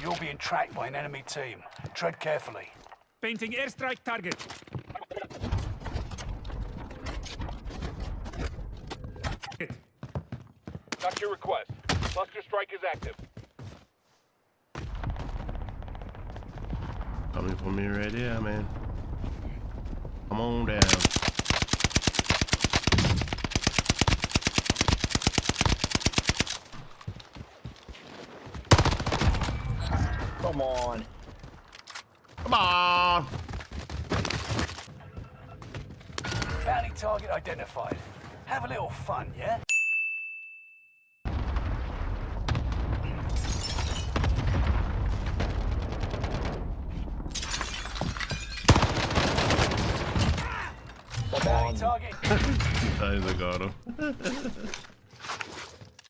You're being tracked by an enemy team. Tread carefully. Painting airstrike target. Got your request. Cluster strike is active. Coming for me right here, man. Come on down. Come on. Come on. Bounty target identified. Have a little fun, yeah? Come on. target. Ahí se cabrón.